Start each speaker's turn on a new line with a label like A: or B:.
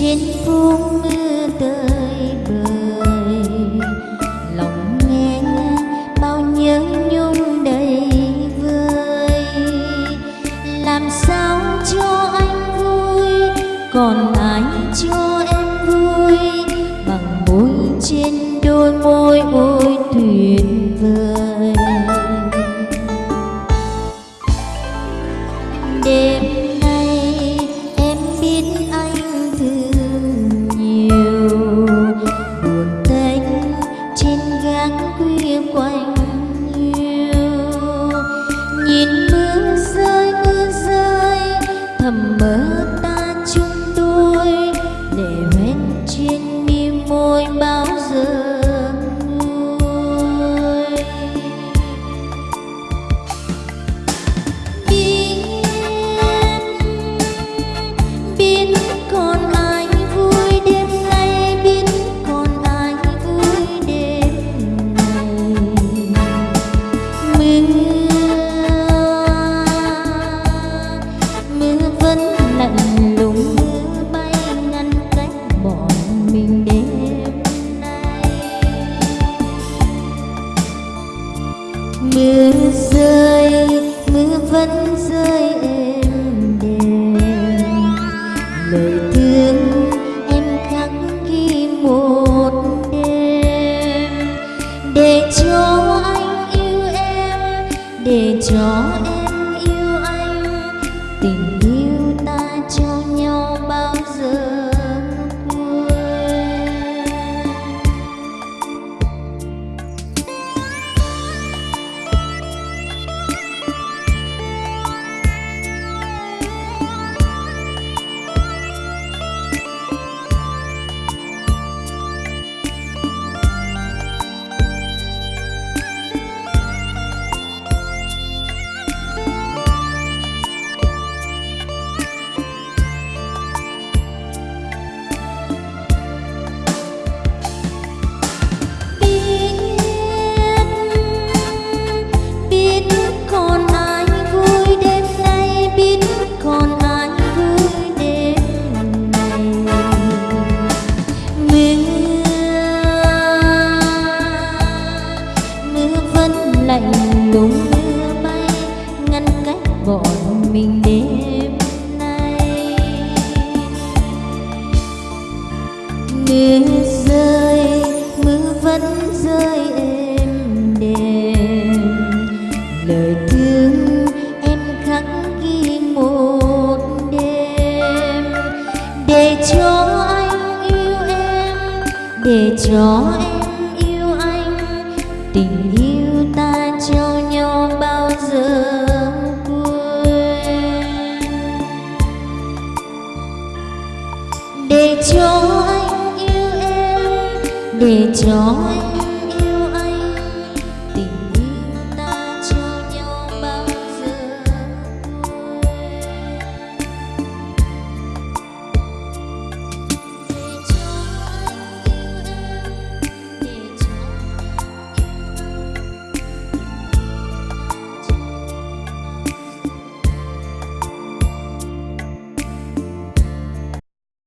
A: trên phương mưa tơi bời. Lòng nghe bao nhớ nhung đầy vơi. Làm sao cho anh vui, còn ai cho em vui? Bằng môi trên đôi môi ôi tuyệt vời. Nhìn mưa rơi mưa rơi, thầm mơ ta chung đôi, để bên trên mi môi bao giờ mưa rơi, mưa vẫn rơi êm đềm. Lời thương em khắc ghi một đêm, để cho anh yêu em, để cho em mình đêm nay. Mưa rơi, mưa vẫn rơi êm đềm. Lời thương em khắc ghi một đêm. Để cho anh yêu em, để cho em yêu anh. Tình yêu để cho anh yêu em để cho anh.